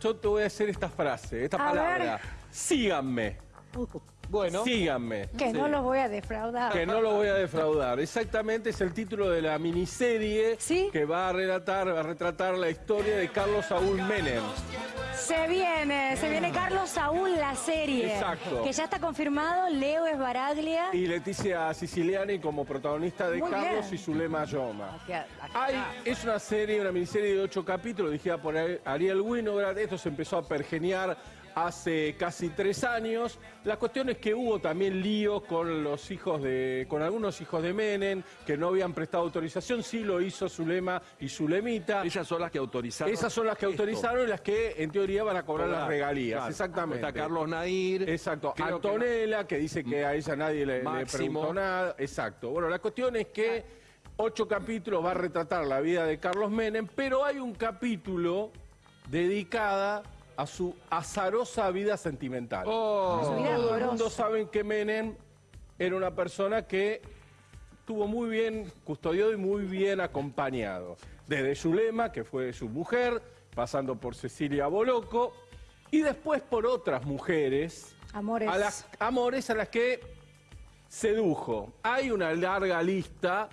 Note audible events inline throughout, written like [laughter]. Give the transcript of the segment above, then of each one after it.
Yo te voy a hacer esta frase, esta A palabra. Síganme. Bueno. Síganme. Que no los voy a defraudar. Que no lo voy a defraudar. Exactamente es el título de la miniserie ¿Sí? que va a relatar, va a retratar la historia de Carlos Saúl Menem. Se viene, se viene Carlos Saúl, la serie. Exacto. Que ya está confirmado, Leo Esbaraglia. Y Leticia Siciliani como protagonista de Muy Carlos bien. y Zulema Yoma. Aquí- aquí Hay, está. es una serie, una miniserie de ocho capítulos dirigida por Ariel Winograd. Esto se empezó a pergeniar hace casi tres años. La cuestión es que hubo también líos con los hijos de, con algunos hijos de Menem que no habían prestado autorización. Sí lo hizo Zulema y Zulemita. Ellas son las que autorizaron. Esas son las que esto. autorizaron y las que en teoría van a cobrar las regalías. claro. Exactamente. Está Carlos Nair. Exacto. Creo que- Antonella, que, dice que a ella nadie le, le preguntó nada. Exacto. Bueno, la cuestión es que ocho capítulos va a retratar la vida de Carlos Menem, pero hay un capítulo dedicada a su azarosa vida sentimental. Oh. Todo el mundo dolorosa. sabe que Menem era una persona que estuvo muy bien custodiado y muy bien acompañado. Desde Zulema, que fue su mujer, pasando por Cecilia Boloco, y después por otras mujeres, Amores. a las amores a las que sedujo. Hay una larga lista,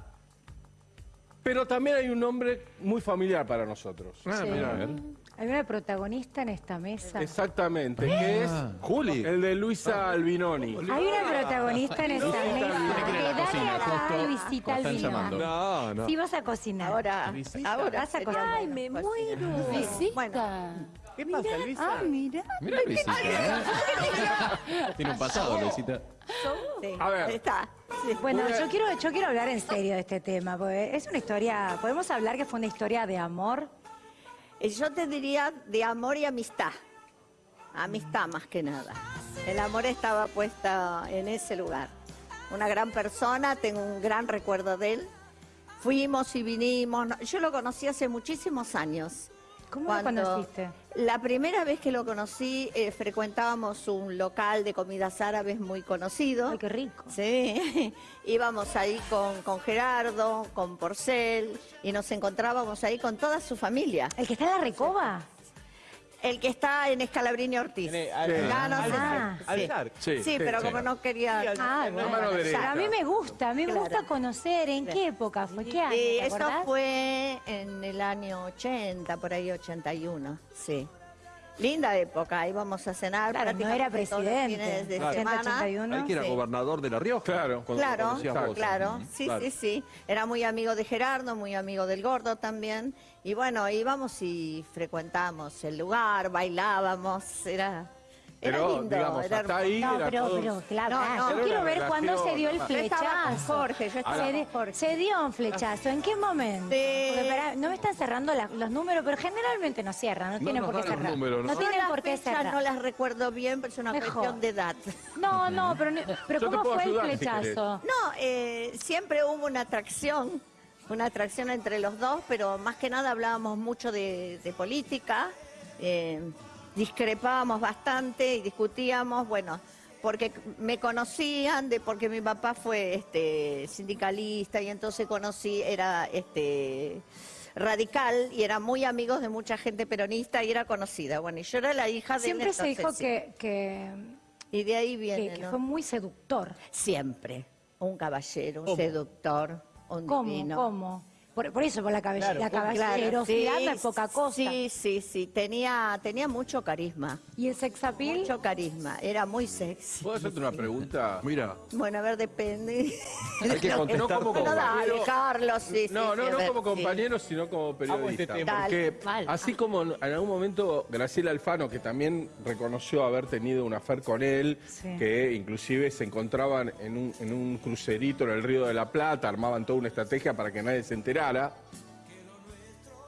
pero también hay un nombre muy familiar para nosotros. Ah, Sí. mira, a ver. Hay una protagonista en esta mesa. Exactamente, que es Juli. el de Luisa Albinoni. Hay una protagonista en esta mesa. La Que cocina, dale acá justo y visita como al están vino. llamando. No, no. Sí vas a cocinar. Ahora, ahora Vas a sería cocinar. bueno me muero. Bueno, ¿Qué pasa, Luisa? Ah, mira. Mira Luisita, ¿eh? Tiene un pasado, Luisita. Sí, A ver. ahí está. Sí. Bueno, yo quiero, yo quiero hablar en serio de este tema, porque es una historia, podemos hablar que fue una historia de amor. Eh, Yo te diría de amor y amistad. Amistad más que nada. El amor estaba puesta en ese lugar. Una gran persona, tengo un gran recuerdo de él. Fuimos y vinimos. Yo lo conocí hace muchísimos años. ¿Cómo Cuando- lo conociste? La primera vez que lo conocí, eh, frecuentábamos un local de comidas árabes muy conocido. Ay, qué rico. Sí, [laughs] íbamos ahí con, con Gerardo, con Porcel, y nos encontrábamos ahí con toda su familia. ¿El que está en la recoba? El que está en Escalabrini Ortiz. Sé. Ah. Sí. Sí, Sí, sí, pero sí. como no quería... Ah, bueno. a mí me gusta, a mí me Claro. gusta conocer en qué época fue, qué año, ¿te eso fue en el año 80, por ahí 81, sí. Linda época, íbamos a cenar. Claro, no era presidente. de 80, semana. 81. Al que era Sí. gobernador de La Rioja. Claro, Claro, vos. claro, sí, Claro. sí, sí. Era muy amigo de Gerardo, muy amigo del Gordo también. Y bueno, íbamos y frecuentábamos el lugar, bailábamos, era, era Pero, lindo. digamos, era hasta ahí No, era pero, todo- pero, claro, No, ah, no. yo Era quiero ver cuándo se dio el Yo estaba flechazo. Jorge, yo estaba se, Jorge. dio un flechazo, ¿en qué momento? Sí. Porque pará, no me están cerrando la- los números, pero generalmente no cierran, no, No tienen por qué cerrar. números, ¿no? no tienen por qué cerrar. no las recuerdo bien, pero es una Mejor. cuestión de edad. No, no, pero, no- pero ¿cómo fue ayudar, el si flechazo? No, eh, siempre hubo una atracción, una atracción entre los dos, pero más que nada hablábamos mucho de, de política, eh, discrepábamos bastante y discutíamos, bueno, porque me conocían de porque mi papá fue este sindicalista y entonces conocí, era este radical y era muy amigos de mucha gente peronista y era conocida. Bueno, y yo era la hija de Siempre Néstor se dijo que, que, Y de ahí viene, que ¿no? fue muy seductor. Siempre. Un caballero, un seductor, un ¿Cómo? divino. ¿Cómo? Por, por eso, por la, cabe- Claro, la claro, caballerosidad sí, no es poca cosa. Sí, sí, sí. Tenía, tenía mucho carisma. ¿Y el sexapil? Mucho carisma. Era muy sexy. ¿Puedo hacerte una pregunta? Mira, Bueno, a ver, depende. [laughs] Hay que contestar No como dale, compañero. Carlos, sí, sí, No, sí, no, a no ver, como sí. compañero, sino como periodista. este tema. Porque mal. así como en algún momento Graciela Alfano, que también reconoció haber tenido una affair con él, Sí. que inclusive se encontraban en un, en un crucerito en el Río de la Plata, armaban toda una estrategia para que nadie se enterara.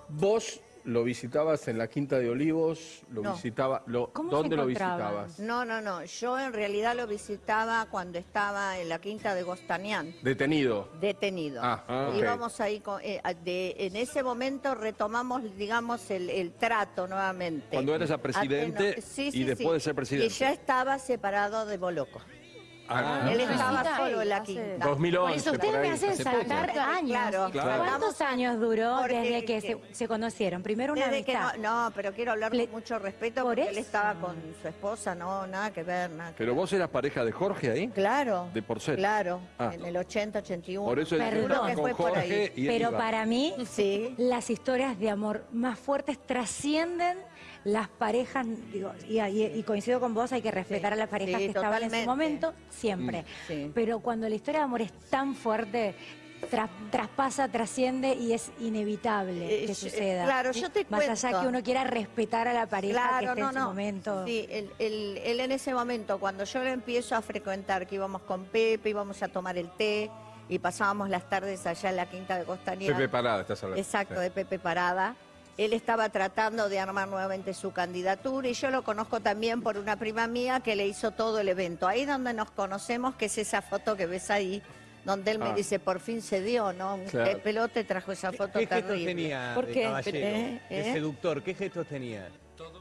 Vos lo visitabas en la Quinta de Olivos, lo No. visitaba, lo, ¿Cómo se ¿dónde lo visitabas? No, no, no. Yo en realidad lo visitaba cuando estaba en la quinta de Gostanián. Detenido. detenido. Ah, ah. Íbamos ahí, con- eh, de- en ese momento retomamos, digamos, el, el trato nuevamente. Cuando eras a presidente Ateno- sí, y sí, después sí. de ser presidente. Y ya estaba separado de Boloco. Ah, Él estaba solo en la hace- quinta. 2011, Por eso ustedes me hacen saltar años. Claro, claro. ¿Cuántos años duró Porque- desde que se, se conocieron? Primero una Desde que amistad. no, no, pero quiero hablar con mucho respeto por porque él estaba con su esposa, no, nada que ver, nada que Pero vos eras pareja de Jorge ahí. Claro. De Porcel. Claro, Ah. en el 80, 81. Por eso Perdón. que con fue por ahí. Pero iba. para mí, Sí. las historias de amor más fuertes trascienden las parejas, digo, y, y- y coincido con vos, hay que respetar Sí, a las parejas sí, que estaban en su momento, siempre. sí. Pero cuando la historia de amor es tan fuerte, tra- traspasa, trasciende y es inevitable Eh, que eh, suceda. claro, yo te Más allá cuento. que uno quiera respetar a la pareja que Claro, esté no, en su no. momento. Sí, él, él- él en ese momento, cuando yo lo empiezo a frecuentar, que íbamos con Pepe, íbamos a tomar el té y pasábamos las tardes allá en la quinta de Costanera. Pepe Parada, estás hablando. Exacto, Sí. de Pepe Parada. Él estaba tratando de armar nuevamente su candidatura y yo lo conozco también por una prima mía que le hizo todo el evento. Ahí donde nos conocemos, que es esa foto que ves ahí, donde él me Ah. dice, por fin se dio, ¿no? Un Claro. pelote trajo esa foto ¿Qué gestos terrible. tenía ¿Por qué? caballero, ¿Eh? de ¿Eh? seductor? ¿Qué gestos tenía?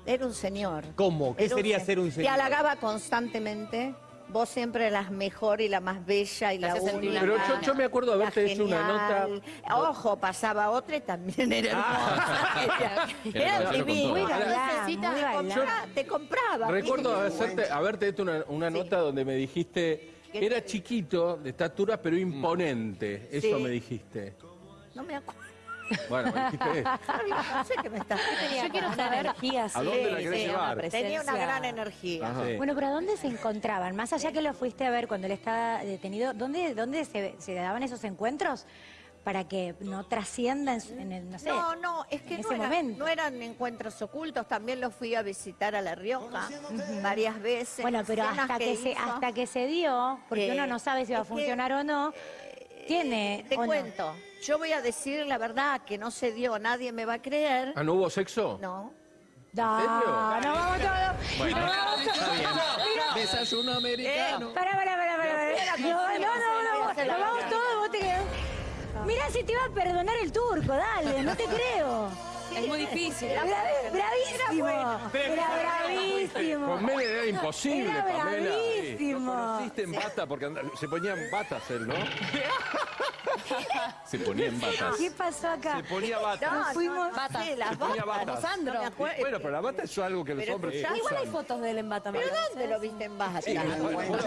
Era un señor. ¿Cómo? ¿Qué Era sería se- ser un Te señor? halagaba constantemente. Vos siempre eras mejor y la más bella y la única. Pero yo, yo me acuerdo haberte hecho una nota. Ojo, pasaba otra y también era hermosa. [laughs] Era, Era era con divina. Muy galán, muy galán. compraba- Te compraba. Recuerdo hacerte, haberte hecho una, una nota donde me dijiste, ¿Qué era chiquito, de estatura, pero imponente. Eso Sí. me dijiste. No me acuerdo. Bueno, me dijiste eso. No sé qué me estás Yo quiero saber energía, ¿A dónde la Sí, querés sí, llevar? Tenía una gran energía. Ajá. Bueno, pero ¿a dónde se encontraban? Más allá que lo fuiste a ver cuando él estaba detenido, ¿dónde, dónde se, se daban esos encuentros para que no trascienda en, su- en el, no sé? No, no, es que en no, ese era- momento. no eran encuentros ocultos, también los fui a visitar a La Rioja varias veces. Bueno, pero hasta que, se, hizo. hasta que se dio, porque Eh, uno no sabe si va a es que, funcionar o no, tiene... Te o no. cuento, yo voy a decir la verdad, que no se dio, nadie me va a creer. Ah, ¿no hubo sexo? No. Da, no vamos todos. Bueno, no vamos todos. Desayuno americano. Pará, pará, pará, pará. No, no, no, no, no, no, vamos todos, vos te quedás. Mirá si te va a perdonar el turco, dale, no te creo. Es muy difícil. Era bravísimo. Era bravísimo. Con Mene era imposible, Era Pamela. bravísimo. Conociste en bata porque se ponían batas él, ¿no? Se ponía en batas. ¿Qué pasó acá? Se ponía batas. Nos fuimos. Batas. Sí, las Se ponía batas. batas. Sandro. No. Bueno, pero la bata es algo que los Pero hombres Igual hay fotos de él en bata. ¿Pero dónde lo viste en bata? Sí,